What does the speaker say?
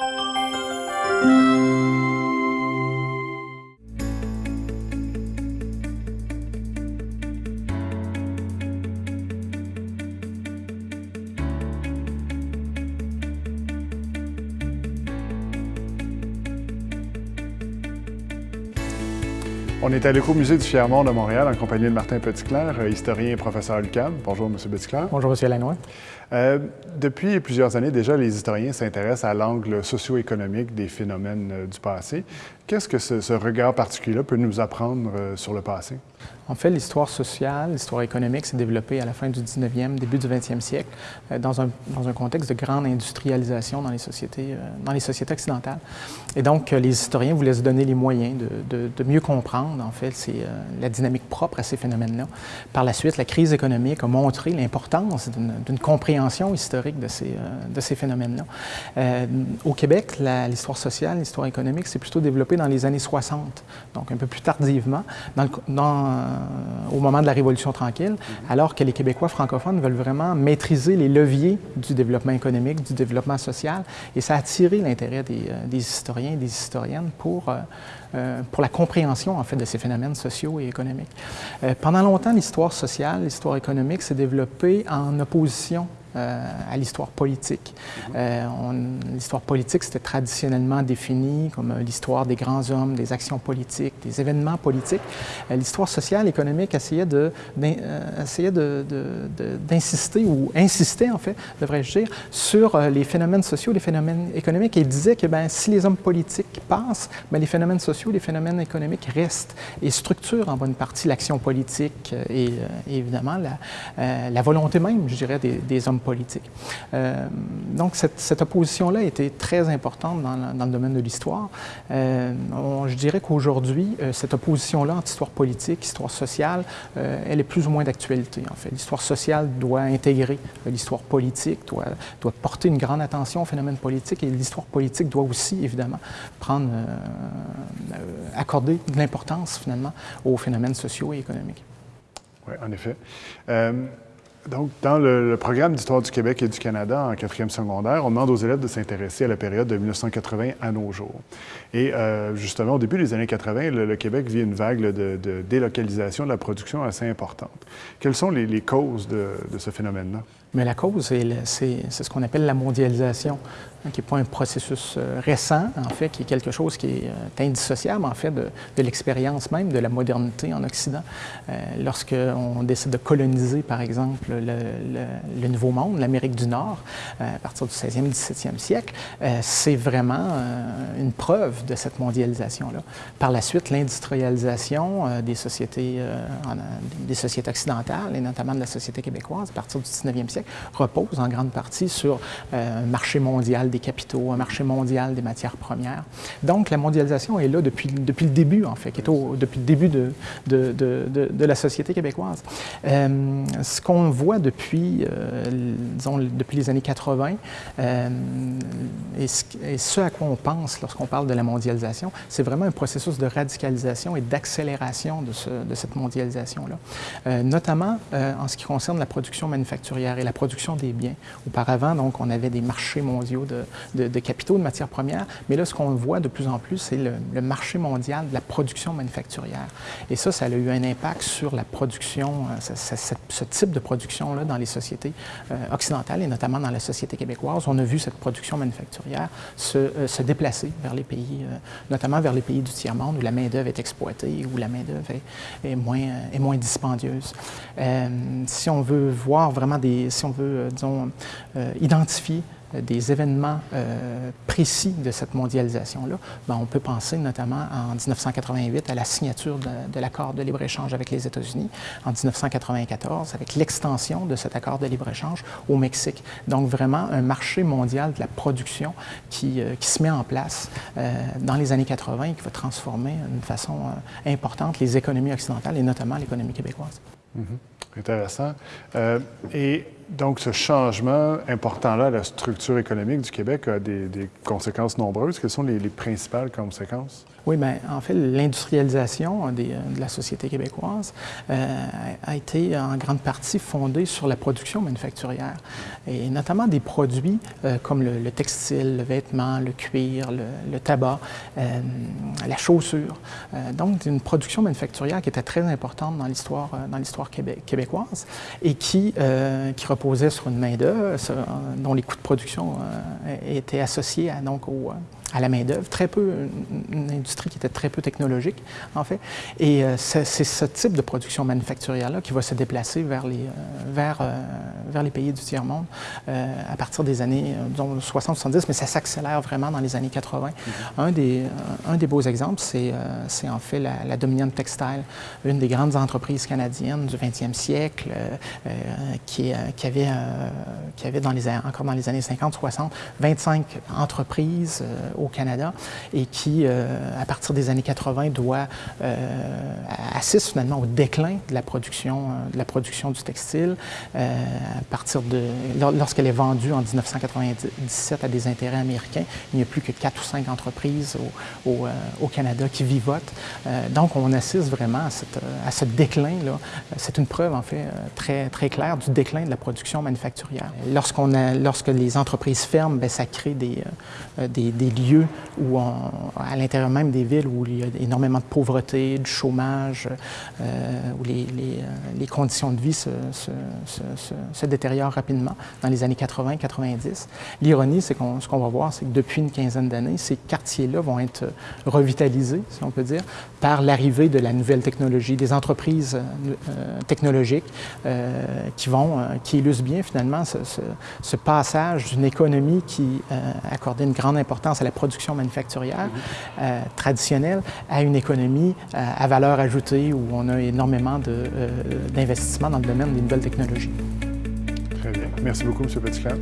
Música On est à l'écomusée du Fier-Monde de Montréal en compagnie de Martin Petitclerc, euh, historien et professeur à l'UQAM. Bonjour, M. Petitclerc. Bonjour, M. Lannoy. Euh, depuis plusieurs années déjà, les historiens s'intéressent à l'angle socio-économique des phénomènes euh, du passé. Qu'est-ce que ce, regard particulier peut nous apprendre euh, sur le passé? En fait, l'histoire sociale, l'histoire économique s'est développée à la fin du 19e, début du 20e siècle, dans, un, dans, un, contexte de grande industrialisation dans les sociétés, dans les sociétés occidentales. Et donc, les historiens voulaient se donner les moyens de, de, mieux comprendre, en fait, la dynamique propre à ces phénomènes-là. Par la suite, la crise économique a montré l'importance d'une compréhension historique de ces, euh, de ces phénomènes-là. Euh, au Québec, l'histoire sociale, l'histoire économique s'est plutôt développée dans les années 60, donc un peu plus tardivement, dans dans, euh, au moment de la Révolution tranquille, mm-hmm. alors que les Québécois francophones veulent vraiment maîtriser les leviers du développement économique, du développement social, et ça a attiré l'intérêt des, des, historiens et des historiennes pour, pour la compréhension, en fait, de ces phénomènes sociaux et économiques. pendant longtemps, l'histoire sociale, l'histoire économique s'est développée en opposition euh, à l'histoire politique. Euh, l'histoire politique, c'était traditionnellement défini comme euh, l'histoire des grands hommes, des actions politiques, des événements politiques. l'histoire sociale, économique essayait de, d'insister, ou insistait en fait, devrais-je dire, sur les phénomènes sociaux, les phénomènes économiques, et disait que ben, si les hommes politiques passent, ben, les phénomènes sociaux, les phénomènes économiques restent et structurent en bonne partie l'action politique et, évidemment la, la, volonté même, je dirais, des, des hommes politique. Euh, donc, cette, opposition-là était très importante dans, le domaine de l'histoire. Euh, je dirais qu'aujourd'hui, euh, cette opposition-là entre histoire politique, histoire sociale, elle est plus ou moins d'actualité, en fait. L'histoire sociale doit intégrer l'histoire politique, doit, porter une grande attention aux phénomènes politiques et l'histoire politique doit aussi, évidemment, prendre, accorder de l'importance, finalement, aux phénomènes sociaux et économiques. Oui, en effet. Donc, dans le, programme d'histoire du Québec et du Canada en quatrième secondaire, on demande aux élèves de s'intéresser à la période de 1980 à nos jours. Et euh, justement, au début des années 80, le, Québec vit une vague de, délocalisation de la production assez importante. Quelles sont les, causes de, de ce phénomène-là? Mais la cause, c'est ce qu'on appelle la mondialisation. Hein, qui n'est pas un processus euh, récent, en fait, qui est quelque chose qui est euh, indissociable, en fait, de, l'expérience même de la modernité en Occident. Euh, Lorsqu'on décide de coloniser, par exemple, le, Nouveau Monde, l'Amérique du Nord, à partir du 16e, 17e siècle, c'est vraiment une preuve de cette mondialisation-là. Par la suite, l'industrialisation des sociétés, des sociétés occidentales, et notamment de la société québécoise, à partir du 19e siècle, repose en grande partie sur un marché mondial des capitaux, un marché mondial des matières premières. Donc, la mondialisation est là depuis, depuis le début, en fait, depuis le début de, de, de, de la société québécoise. Euh, ce qu'on voit depuis, euh, disons, depuis les années 80, euh, et, ce, à quoi on pense lorsqu'on parle de la mondialisation, c'est vraiment un processus de radicalisation et d'accélération de, ce, cette mondialisation-là, notamment en ce qui concerne la production manufacturière et la production des biens. Auparavant, donc, on avait des marchés mondiaux de capitaux, de matières premières. Mais là, ce qu'on voit de plus en plus, c'est le, marché mondial de la production manufacturière. Et ça, ça a eu un impact sur la production, euh, ce, type de production-là dans les sociétés euh, occidentales et notamment dans la société québécoise. On a vu cette production manufacturière se, euh, déplacer vers les pays, notamment vers les pays du tiers-monde où la main-d'œuvre est exploitée, où la main-d'œuvre est, moins, est moins dispendieuse. si on veut voir vraiment des, on veut, disons, identifier des événements euh, précis de cette mondialisation-là, ben, on peut penser notamment en 1988 à la signature de, l'accord de libre-échange avec les États-Unis, en 1994 avec l'extension de cet accord de libre-échange au Mexique. Donc vraiment un marché mondial de la production qui, euh, qui se met en place euh, dans les années 80 et qui va transformer d'une façon importante les économies occidentales et notamment l'économie québécoise. Mm-hmm. Intéressant. et donc, ce changement important-là, la structure économique du Québec a des, conséquences nombreuses. Quelles sont les, principales conséquences? Oui, bien, en fait, l'industrialisation de la société québécoise euh, a été en grande partie fondée sur la production manufacturière, et notamment des produits euh, comme le, textile, le vêtement, le cuir, le, tabac, euh, la chaussure. donc, une production manufacturière qui était très importante dans l'histoire dans québécoise et qui, qui reposait sur une main-d'œuvre dont les coûts de production étaient associés à, donc, au, à la main-d'œuvre, très peu, une, industrie qui était très peu technologique, en fait. Et euh, c'est ce type de production manufacturière-là qui va se déplacer vers les, euh, vers, euh, vers les pays du tiers-monde à partir des années 60-70, mais ça s'accélère vraiment dans les années 80. Mm-hmm. un, des, un des beaux exemples, c'est en fait la, Dominion Textile, une des grandes entreprises canadiennes du 20e siècle qui, qui, avait, qui avait dans les, encore dans les années 50-60 25 entreprises au Canada et qui, euh, à partir des années 80, doit euh, assiste finalement au déclin de la production, euh, de la production du textile à partir de lorsqu'elle est vendue en 1997 à des intérêts américains. Il n'y a plus que quatre ou cinq entreprises au, au, Canada qui vivotent. donc, on assiste vraiment à, ce déclin-là. C'est une preuve, en fait, très, claire du déclin de la production manufacturière. Lorsqu'on lorsque les entreprises ferment, bien, ça crée des lieux où à l'intérieur même des villes où il y a énormément de pauvreté, de chômage, euh, où les, euh, les, conditions de vie se, se, détériorent rapidement dans les années 80-90. L'ironie, c'est qu'on ce qu'on va voir, c'est que depuis une quinzaine d'années, ces quartiers-là vont être revitalisés, si on peut dire, par l'arrivée de la nouvelle technologie, des entreprises euh, technologiques qui vont, qui illustrent bien finalement ce, ce passage d'une économie qui accordait une grande importance à la production manufacturière euh, traditionnelle à une économie euh, à valeur ajoutée où on a énormément euh, d'investissements dans le domaine des nouvelles technologies. Très bien. Merci beaucoup, M. Petitclerc.